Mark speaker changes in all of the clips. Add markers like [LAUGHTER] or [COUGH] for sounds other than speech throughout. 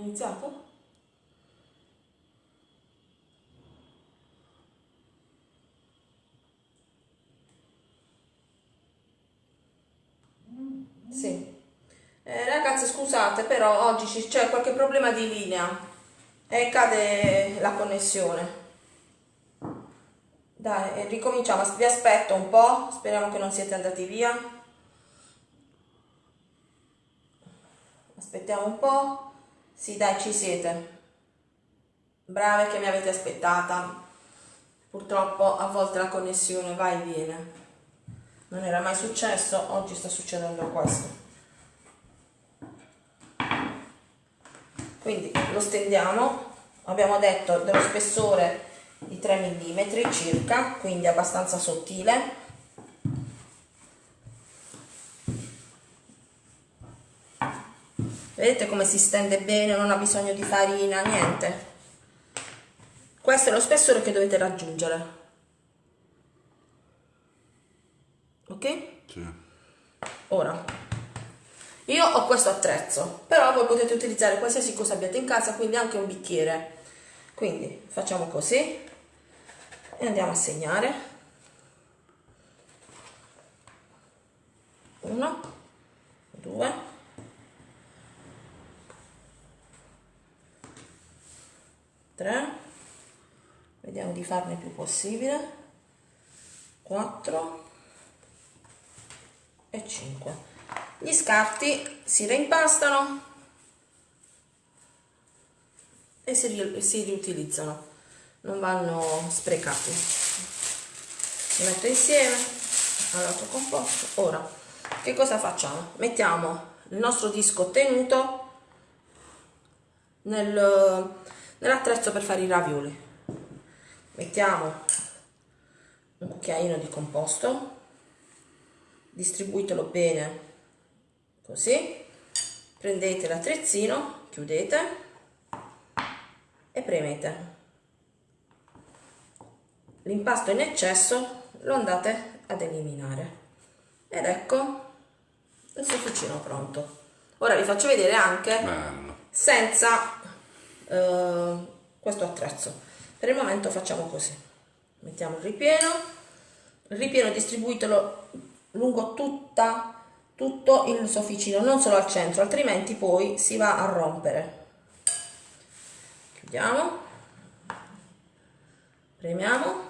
Speaker 1: Iniziato? Sì. Eh, ragazzi scusate però oggi c'è qualche problema di linea e cade la connessione. Dai, ricominciamo, vi aspetto un po', speriamo che non siete andati via. Aspettiamo un po'. Sì, dai, ci siete. Brave che mi avete aspettata. Purtroppo a volte la connessione va e viene. Non era mai successo, oggi sta succedendo questo. Quindi lo stendiamo, abbiamo detto dello spessore di 3 mm circa, quindi abbastanza sottile. Vedete come si stende bene, non ha bisogno di farina, niente. Questo è lo spessore che dovete raggiungere. Ok? Sì. Ora, io ho questo attrezzo, però voi potete utilizzare qualsiasi cosa abbiate in casa, quindi anche un bicchiere. Quindi facciamo così e andiamo a segnare 1 2 3 vediamo di farne più possibile. 4 e 5 gli scarti si reimpastano e si, si riutilizzano. Non vanno sprecati. Li metto insieme all'altro composto. Ora che cosa facciamo? Mettiamo il nostro disco tenuto nel, nell'attrezzo per fare i ravioli. Mettiamo un cucchiaino di composto. Distribuitelo bene così. Prendete l'attrezzino chiudete e premete. L'impasto in eccesso lo andate ad eliminare. Ed ecco il sofficino pronto. Ora vi faccio vedere anche senza eh, questo attrezzo. Per il momento facciamo così. Mettiamo il ripieno. Il ripieno distribuitelo lungo tutta tutto il sofficino non solo al centro altrimenti poi si va a rompere. Chiudiamo. Premiamo.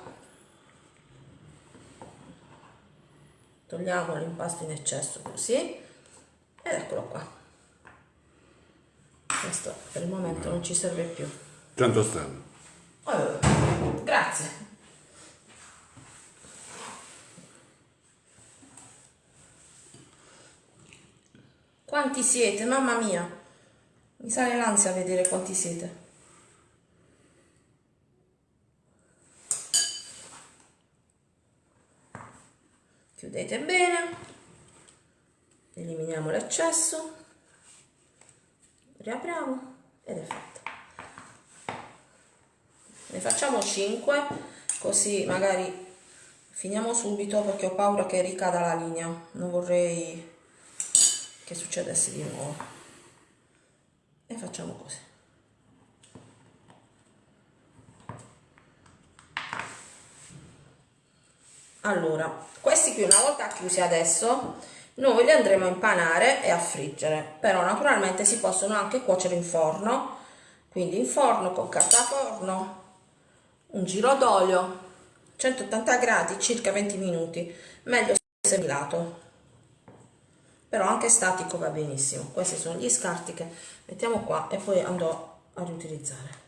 Speaker 1: Togliamo l'impasto in eccesso così. Ed eccolo qua questo per il momento non ci serve più.
Speaker 2: Tanto stanno.
Speaker 1: Oh, grazie. Quanti siete? Mamma mia. Mi sale l'ansia a vedere quanti siete. Chiudete bene. Eliminiamo l'eccesso riapriamo ed è fatto. Ne facciamo 5 così magari finiamo subito perché ho paura che ricada la linea. Non vorrei che succedesse di nuovo. E facciamo così. Allora questi qui una volta chiusi adesso noi li andremo a impanare e a friggere però naturalmente si possono anche cuocere in forno. Quindi in forno con carta forno un giro d'olio 180 gradi circa 20 minuti meglio se lato però anche statico va benissimo questi sono gli scarti che mettiamo qua e poi andrò a riutilizzare.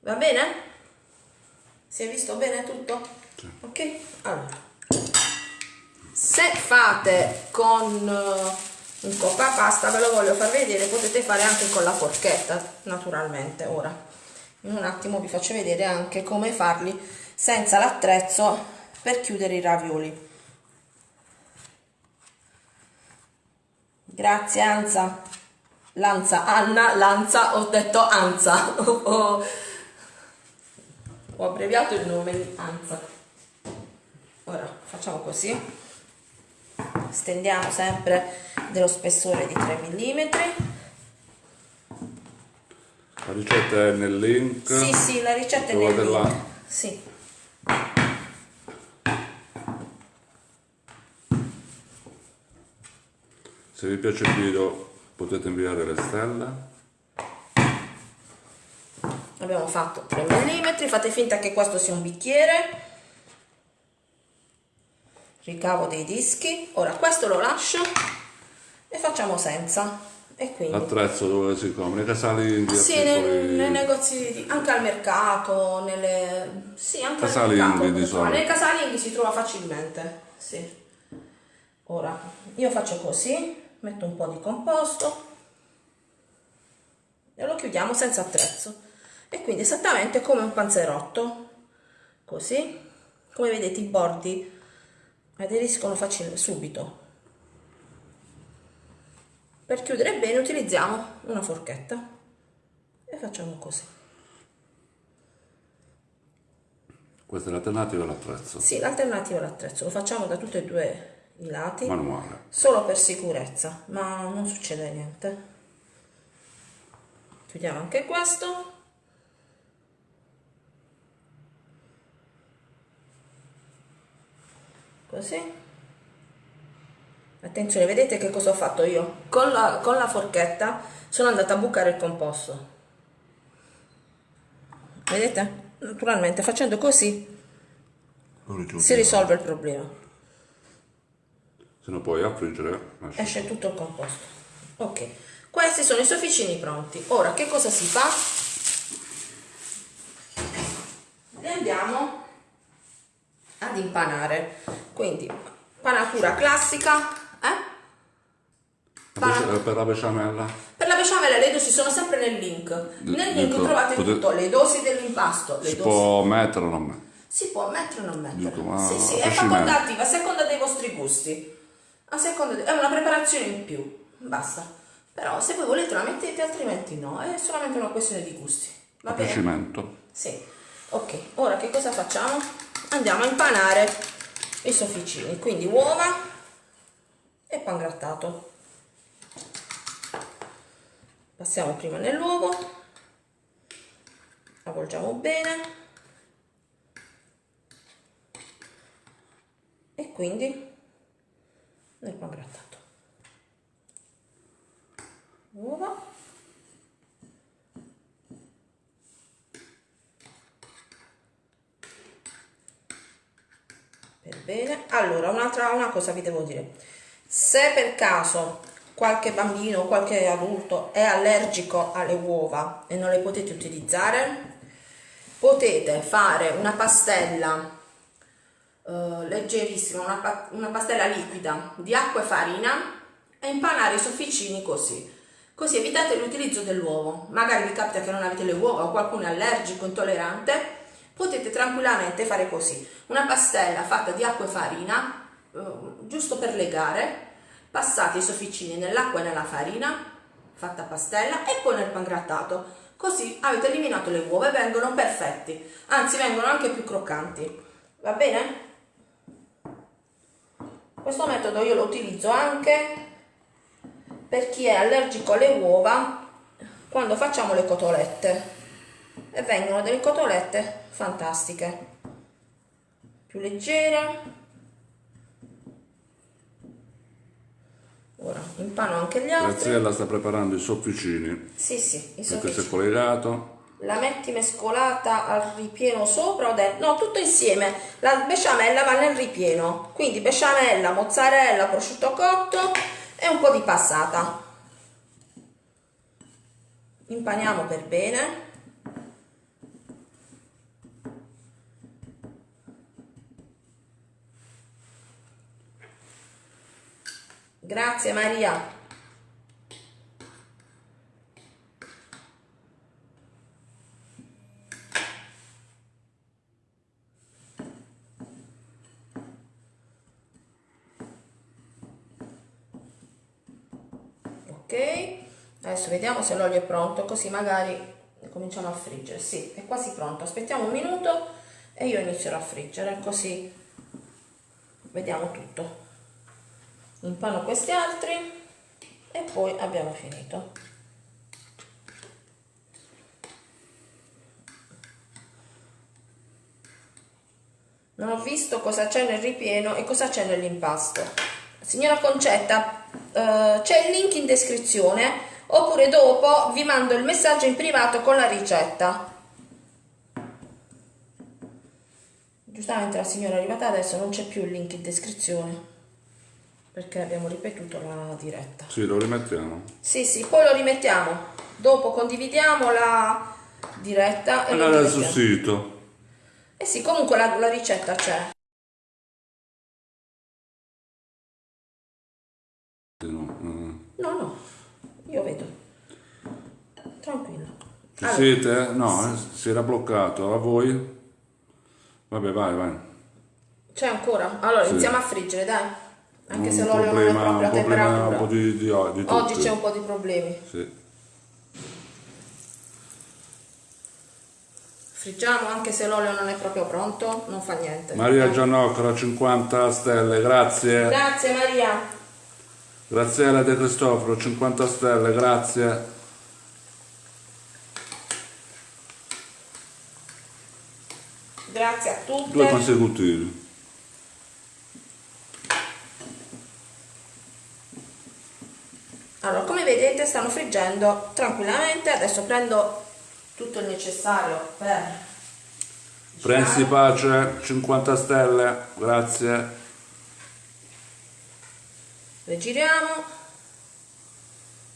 Speaker 1: Va bene? si è visto bene tutto? ok allora se fate con uh, un coppa pasta ve lo voglio far vedere potete fare anche con la forchetta naturalmente ora. In un attimo vi faccio vedere anche come farli senza l'attrezzo per chiudere i ravioli. Grazie Anza. Lanza, Anna, Lanza, ho detto Anza. [LAUGHS] Ho, ho abbreviato il nome di Anza. Ora facciamo così stendiamo sempre dello spessore di 3 mm
Speaker 2: La ricetta è nel link.
Speaker 1: Sì, sì, la ricetta è nel link. Sì.
Speaker 2: Se vi piace il video potete inviare le stelle.
Speaker 1: Abbiamo fatto 3 mm, fate finta che questo sia un bicchiere. Ricavo dei dischi. Ora questo lo lascio e facciamo senza. E quindi...
Speaker 2: L'attrezzo dove si compra? Nei casali indie?
Speaker 1: Sì, nei, nei, negozi, anche al mercato, nelle... Sì, anche casali al mercato. Di Nei casali indie si trova facilmente, sì. Ora, io faccio così, metto un po' di composto e lo chiudiamo senza attrezzo e quindi esattamente come un panzerotto così come vedete i bordi aderiscono facilmente subito. Per chiudere bene utilizziamo una forchetta e facciamo così.
Speaker 2: Questa è l'alternativa all'attrezzo?
Speaker 1: Sì, l'alternativa all'attrezzo, lo facciamo da tutte e due i lati.
Speaker 2: Manuale.
Speaker 1: Solo per sicurezza ma non succede niente. Chiudiamo anche questo così attenzione vedete che cosa ho fatto io? Con la, con la forchetta sono andata a bucare il composto. Vedete? Naturalmente facendo così si risolve il problema.
Speaker 2: Se no poi a friggere
Speaker 1: esce tutto il composto. Ok. Questi sono i sofficini pronti. Ora che cosa si fa? Li andiamo ad impanare. Quindi panatura classica eh?
Speaker 2: Pana... per la besciamella.
Speaker 1: Per la besciamella le dosi sono sempre nel link. Nel link Dico, trovate potete... tutto le dosi dell'impasto
Speaker 2: si dosi... può mettere o non mettere?
Speaker 1: Si può mettere o non mettere? Dico, sì sì è facoltativa a seconda dei vostri gusti. A seconda di... è una preparazione in più basta. Però se voi volete la mettete altrimenti no è solamente una questione di gusti. Va bene? Sì. Ok ora che cosa facciamo? Andiamo a impanare i sofficini quindi uova e pan grattato. Passiamo prima nell'uovo avvolgiamo bene e quindi nel pan grattato. Uova per bene allora un'altra una cosa vi devo dire se per caso qualche bambino o qualche adulto è allergico alle uova e non le potete utilizzare potete fare una pastella eh, leggerissima, una, una pastella liquida di acqua e farina e impanare i sofficini così. Così evitate l'utilizzo dell'uovo. Magari vi capita che non avete le uova o qualcuno è allergico, intollerante, potete tranquillamente fare così. Una pastella fatta di acqua e farina, eh, giusto per legare, passate i sofficini nell'acqua e nella farina, fatta pastella, e poi nel pangrattato. Così avete eliminato le uova e vengono perfetti, anzi vengono anche più croccanti. Va bene? Questo metodo io lo utilizzo anche per chi è allergico alle uova quando facciamo le cotolette e vengono delle cotolette fantastiche più leggere ora impano anche gli altri
Speaker 2: Graziella sta preparando i sofficini
Speaker 1: sì sì i
Speaker 2: sofficini questo è collegato
Speaker 1: la metti mescolata al ripieno sopra o dentro? No, tutto insieme. La besciamella va nel ripieno. Quindi besciamella, mozzarella, prosciutto cotto e un po' di passata. Impaniamo per bene. Grazie Maria. adesso vediamo se l'olio è pronto così magari cominciamo a friggere. Sì è quasi pronto. Aspettiamo un minuto e io inizierò a friggere così vediamo tutto un panno questi altri e poi abbiamo finito. Non ho visto cosa c'è nel ripieno e cosa c'è nell'impasto. Signora Concetta eh, c'è il link in descrizione oppure dopo vi mando il messaggio in privato con la ricetta. Giustamente la signora è arrivata adesso non c'è più il link in descrizione perché abbiamo ripetuto la diretta.
Speaker 2: Sì, lo rimettiamo.
Speaker 1: Sì, sì, poi lo rimettiamo. Dopo condividiamo la diretta e lo
Speaker 2: Andare sul sito.
Speaker 1: Eh sì, comunque la, la ricetta c'è.
Speaker 2: No, mm.
Speaker 1: No, no, io vedo. Tranquillo.
Speaker 2: Ci
Speaker 1: Allora,
Speaker 2: siete? No, eh, si era bloccato. A voi? Vabbè, vai, vai.
Speaker 1: C'è ancora? Allora,
Speaker 2: Sì.
Speaker 1: iniziamo a friggere, dai. Anche
Speaker 2: un
Speaker 1: se l'olio
Speaker 2: problema,
Speaker 1: non è proprio a
Speaker 2: un problema un
Speaker 1: temperatura.
Speaker 2: po' di, di, di
Speaker 1: Oggi
Speaker 2: tutti.
Speaker 1: c'è un po' di problemi.
Speaker 2: Sì.
Speaker 1: Friggiamo anche se l'olio non è proprio pronto, non fa niente.
Speaker 2: Maria Giannocra, 50 stelle, grazie.
Speaker 1: Grazie Maria.
Speaker 2: Graziella De Cristoforo, 50 stelle, grazie.
Speaker 1: Grazie a
Speaker 2: Due
Speaker 1: tutte.
Speaker 2: consecutivi.
Speaker 1: Vedete stanno friggendo tranquillamente. Adesso prendo tutto il necessario per
Speaker 2: Prensi Pace, 50 stelle, grazie.
Speaker 1: le giriamo.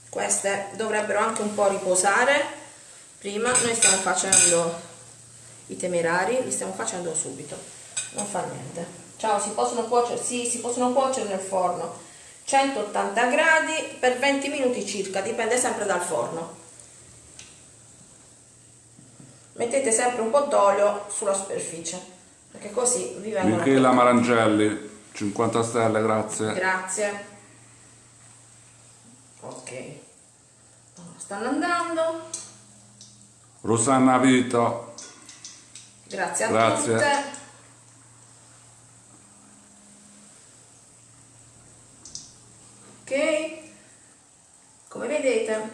Speaker 1: Queste dovrebbero anche un po' riposare. Prima noi stiamo facendo i temerari, li stiamo facendo subito. Non fa niente. Ciao, si possono cuocere? Sì, si possono cuocere nel forno. 180 gradi per 20 minuti circa, dipende sempre dal forno. Mettete sempre un po' d'olio sulla superficie, perché così vi vengono
Speaker 2: Michela Marangelli, 50 stelle, grazie.
Speaker 1: Grazie. Ok. Allora, stanno andando.
Speaker 2: Rosanna Vito,
Speaker 1: Grazie a
Speaker 2: Grazie.
Speaker 1: tutte. Ok. Come vedete,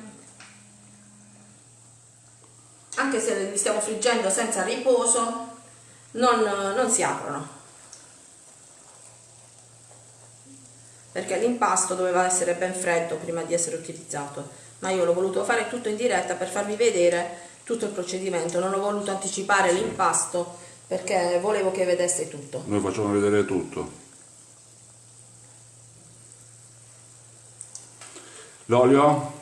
Speaker 1: anche se li stiamo friggendo senza riposo, non, non si aprono. perché l'impasto doveva essere ben freddo prima di essere utilizzato ma io l'ho voluto fare tutto in diretta per farvi vedere tutto il procedimento non ho voluto anticipare l'impasto perché volevo che vedeste tutto
Speaker 2: noi facciamo vedere tutto. L'olio?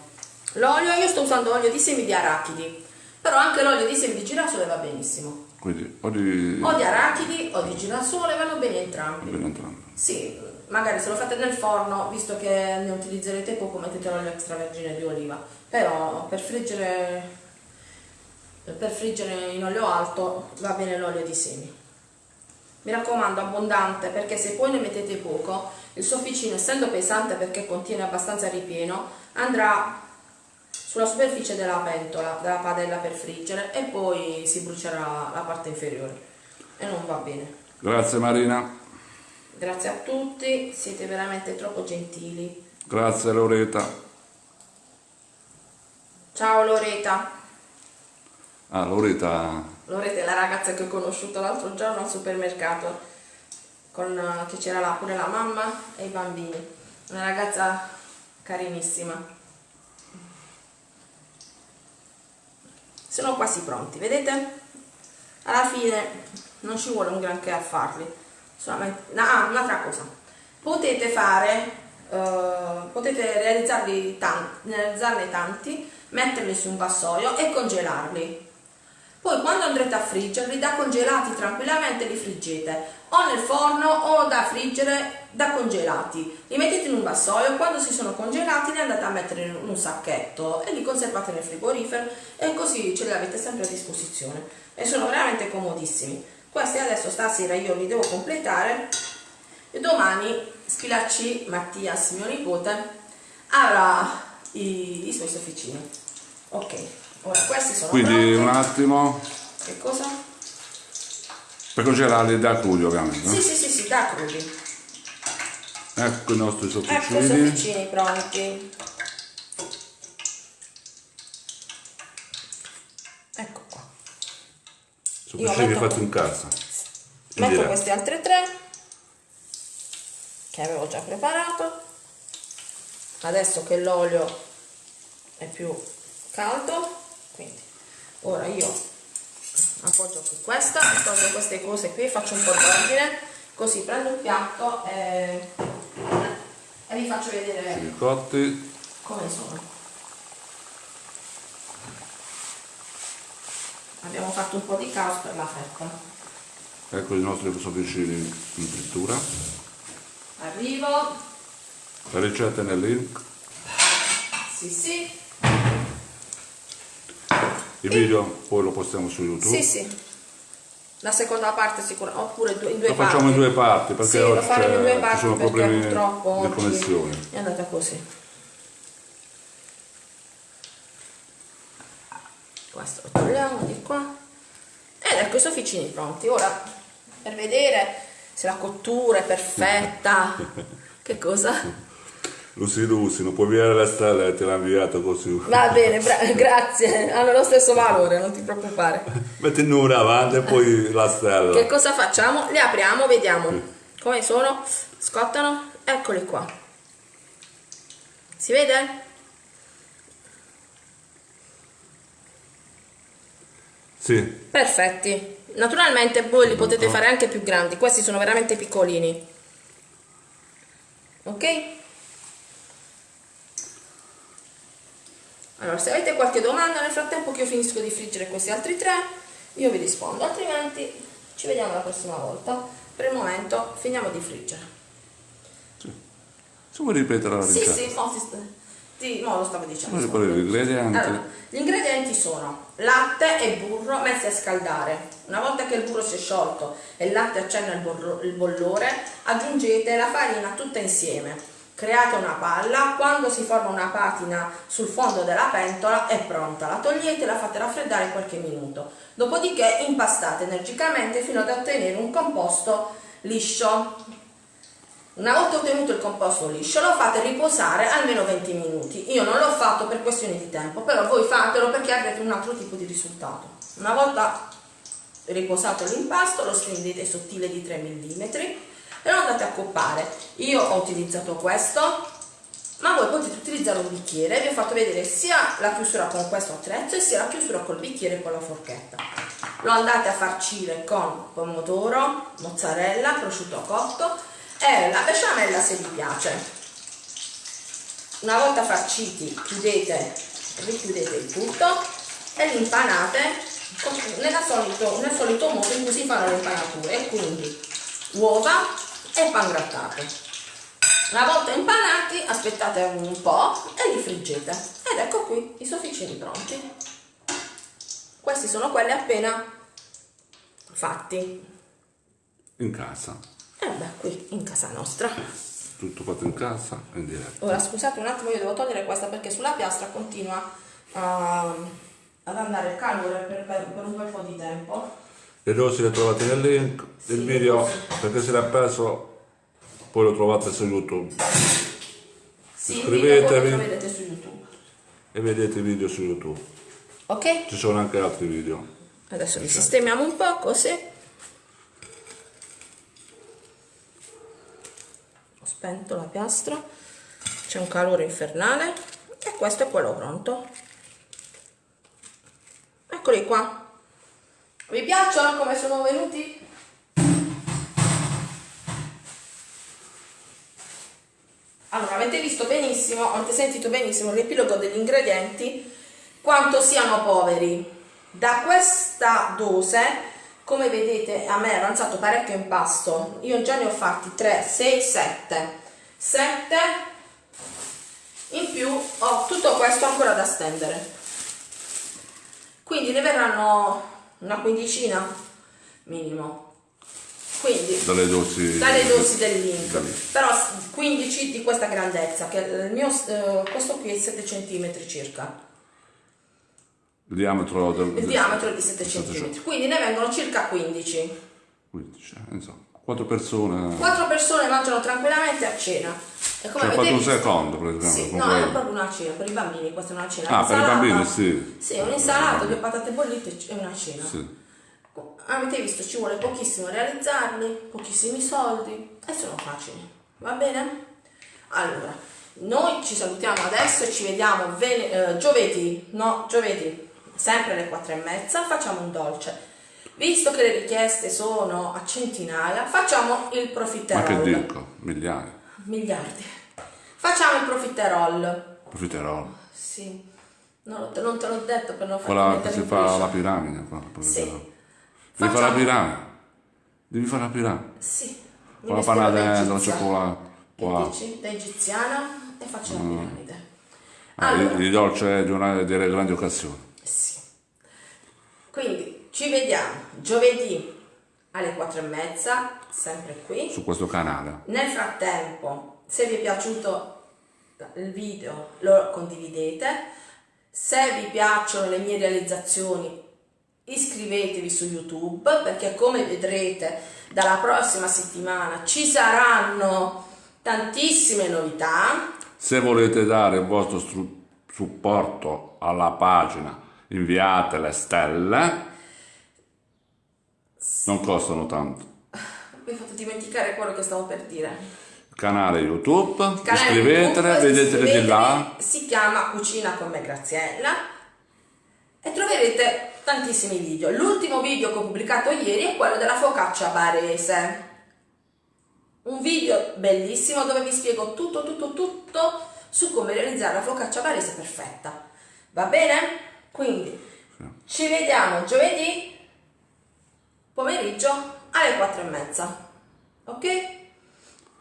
Speaker 1: l'olio io sto usando olio di semi di arachidi però anche l'olio di semi di girasole va benissimo
Speaker 2: Quindi, o di...
Speaker 1: o di arachidi o di girasole vanno bene entrambi
Speaker 2: bene entrambi.
Speaker 1: Sì, magari se lo fate nel forno, visto che ne utilizzerete poco, mettete l'olio extravergine di oliva. Però per friggere, per friggere in olio alto va bene l'olio di semi. Mi raccomando, abbondante, perché se poi ne mettete poco, il sofficino, essendo pesante perché contiene abbastanza ripieno, andrà sulla superficie della pentola, della padella per friggere e poi si brucerà la parte inferiore e non va bene.
Speaker 2: Grazie Marina,
Speaker 1: Grazie a tutti, siete veramente troppo gentili.
Speaker 2: grazie Loreta.
Speaker 1: Ciao Loreta.
Speaker 2: Ah, Loreta,
Speaker 1: Loreta è la ragazza che ho conosciuto l'altro giorno al supermercato, con, eh, che c'era là pure la mamma e i bambini. Una ragazza carinissima. Sono quasi pronti, vedete? Alla fine non ci vuole un granché a farli. Solamente... Ah, un'altra cosa. Potete fare, eh, potete realizzarli tanti, realizzarne tanti, metterli su un vassoio e congelarli. Poi quando andrete a friggerli, da congelati tranquillamente li friggete o nel forno o da friggere da congelati. Li mettete in un vassoio, quando si sono congelati li andate a mettere in un sacchetto e li conservate nel frigorifero e così ce li avete sempre a disposizione. E sono veramente comodissimi. Questi adesso stasera io li devo completare e domani Spilacci Mattias, mio nipote, avrà i, i suoi sofficini. Ok, ora questi sono
Speaker 2: quindi
Speaker 1: pronti.
Speaker 2: un attimo,
Speaker 1: Che cosa?
Speaker 2: per congelarli da crudi ovviamente. no?
Speaker 1: Sì, sì, sì, sì, da crudi.
Speaker 2: Ecco i nostri
Speaker 1: Ecco i
Speaker 2: sofficini.
Speaker 1: sofficini pronti. Ecco qua.
Speaker 2: Sofficini fatti in casa.
Speaker 1: metto
Speaker 2: diretta.
Speaker 1: queste altre tre che avevo già preparato adesso che l'olio è più caldo quindi ora io appoggio qui questa tolgo queste cose qui faccio un po' d'ordine così prendo un piatto e, e vi faccio vedere
Speaker 2: I cotti.
Speaker 1: come sono abbiamo fatto un po' di caos per la fetta
Speaker 2: Ecco i nostri soffriccini in frittura.
Speaker 1: arrivo
Speaker 2: La ricetta nel link.
Speaker 1: sì sì
Speaker 2: Il video poi lo postiamo su YouTube.
Speaker 1: sì sì la seconda parte sicuramente oppure due- in due
Speaker 2: Lo
Speaker 1: parti
Speaker 2: facciamo in due parti perché
Speaker 1: sì, lo
Speaker 2: oggi ci sono problemi di connessione.
Speaker 1: è andata così questo lo togliamo di qua ed ecco i sofficini pronti ora per vedere se la cottura è perfetta [LAUGHS] che cosa?
Speaker 2: Lucy Lucy, non puoi inviare la stella e te l'ha inviato così.
Speaker 1: va bene grazie hanno lo stesso valore non ti preoccupare
Speaker 2: Metti numero avanti e poi la stella.
Speaker 1: Che cosa facciamo? Le apriamo, vediamo come sono. Scottano? Eccoli qua. Si vede?
Speaker 2: Sì,
Speaker 1: Perfetti. Naturalmente voi li potete fare anche più grandi, questi sono veramente piccolini. Ok? Allora, se avete qualche domanda nel frattempo che io finisco di friggere questi altri tre, io vi rispondo, altrimenti ci vediamo la prossima volta. Per il momento finiamo di friggere.
Speaker 2: se vuoi ripetere la
Speaker 1: Sì,
Speaker 2: ricetta.
Speaker 1: sì, sì, sì, no, lo stavo dicendo.
Speaker 2: Gli ingredienti?
Speaker 1: Allora, gli ingredienti sono latte e burro messi a scaldare. Una volta che il burro si è sciolto e il latte accenna il, il bollore, aggiungete la farina tutta insieme. Create una palla, quando si forma una patina sul fondo della pentola è pronta. La togliete e la fate raffreddare qualche minuto. Dopodiché impastate energicamente fino ad ottenere un composto liscio. Una volta ottenuto il composto liscio lo fate riposare almeno 20 minuti. Io non l'ho fatto per questioni di tempo, però voi fatelo perché avrete un altro tipo di risultato. Una volta riposato l'impasto lo stendete sottile di 3 mm e lo andate a coppare. Io ho utilizzato questo, ma voi potete utilizzare un bicchiere. Vi ho fatto vedere sia la chiusura con questo attrezzo sia la chiusura col bicchiere e con la forchetta. Lo andate a farcire con pomodoro, mozzarella, prosciutto cotto e la besciamella se vi piace. Una volta farciti chiudete, richiudete il tutto e li impanate solito- nel solito modo in cui si fanno le impanature, quindi uova e pan grattato. Una volta impanati aspettate un po' e li friggete. Ed ecco qui i sofficini pronti. Questi sono quelli appena fatti.
Speaker 2: In casa.
Speaker 1: E vabbè, qui in casa nostra.
Speaker 2: Tutto fatto in casa in diretta.
Speaker 1: Ora scusate un attimo, io devo togliere questa perché sulla piastra continua a- ad andare il calore per, per- per un bel po' di tempo.
Speaker 2: Le dosi le trovate nel link del video perché se l'ha perso poi lo trovate su YouTube Iscrivetevi. e vedete i video su YouTube.
Speaker 1: Ok?
Speaker 2: Ci sono anche altri video.
Speaker 1: Adesso li sistemiamo un po' così. Ho spento la piastra. C'è un calore infernale. E questo è quello pronto. Eccoli qua. Vi piacciono come sono venuti? Allora, avete visto benissimo, avete sentito benissimo l'epilogo degli ingredienti, quanto siano poveri. Da questa dose, come vedete, a me è avanzato parecchio impasto. Io già ne ho fatti 3, 6, 7. 7 in più ho tutto questo ancora da stendere. Quindi ne verranno una quindicina minimo. Quindi
Speaker 2: Dalle dosi.
Speaker 1: dalle dosi del link
Speaker 2: da lì.
Speaker 1: però s- 15 di questa grandezza che il mio eh, questo qui è 7 cm circa
Speaker 2: Il diametro del.
Speaker 1: il diametro è di 7
Speaker 2: del-
Speaker 1: cm quindi ne vengono circa 15
Speaker 2: 15, eh, insomma, quattro persone.
Speaker 1: 4 persone mangiano tranquillamente a cena e come
Speaker 2: Ci ha
Speaker 1: avete
Speaker 2: un secondo praticamente.
Speaker 1: sì, no,
Speaker 2: quello.
Speaker 1: è proprio una cena per i bambini questa è una cena
Speaker 2: Ah, per i bambini, sì.
Speaker 1: sì, un'insalata, due patate bollite e una cena
Speaker 2: Sì.
Speaker 1: avete visto ci vuole pochissimo realizzarli, pochissimi soldi e sono facili, va bene? Allora, noi ci salutiamo adesso e ci vediamo ven- eh, giovedì, no, giovedì, sempre alle quattro e mezza, facciamo un dolce. Visto che le richieste sono a centinaia, facciamo il
Speaker 2: Ma
Speaker 1: profiterol.
Speaker 2: che dico? Migliaia.
Speaker 1: Miliardi. Facciamo il profiterol.
Speaker 2: Profiterol.
Speaker 1: Sì. Non, te- non te l'ho detto per non farti
Speaker 2: Quella che si fa la piramide. qua.
Speaker 1: Sì.
Speaker 2: Devi fare la
Speaker 1: Facciamo-
Speaker 2: piramide. Devi fare la piramide.
Speaker 1: Sì.
Speaker 2: Con la panna dentro, il cioccolato. Wow.
Speaker 1: dici? Da egiziana e faccio la piramide.
Speaker 2: Ah,
Speaker 1: Allora,
Speaker 2: il, dolce di una delle grandi occasioni.
Speaker 1: Ci vediamo giovedì alle quattro e mezza, sempre qui.
Speaker 2: Su questo canale.
Speaker 1: Nel frattempo, se vi è piaciuto il video, lo condividete. Se vi piacciono le mie realizzazioni, iscrivetevi su YouTube perché come vedrete dalla prossima settimana ci saranno tantissime novità.
Speaker 2: Se volete dare il vostro supporto alla pagina, inviate le stelle. Non costano tanto.
Speaker 1: Mi hai fatto dimenticare quello che stavo per dire.
Speaker 2: Canale YouTube,
Speaker 1: Canale
Speaker 2: iscrivetele,
Speaker 1: YouTube,
Speaker 2: vedetele di
Speaker 1: iscrivetevi,
Speaker 2: là.
Speaker 1: Si chiama Cucina con me Graziella e troverete tantissimi video. L'ultimo video che ho pubblicato ieri è quello della focaccia barese. Un video bellissimo dove vi spiego tutto, tutto, tutto su come realizzare la focaccia barese perfetta. Va bene? Quindi ci vediamo giovedì pomeriggio alle 4 e mezza. Ok?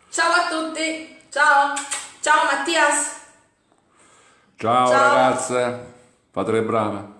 Speaker 1: Ciao a tutti! Ciao! Ciao Mattias!
Speaker 2: Ciao,
Speaker 1: Ciao.
Speaker 2: ragazze, fate le brave.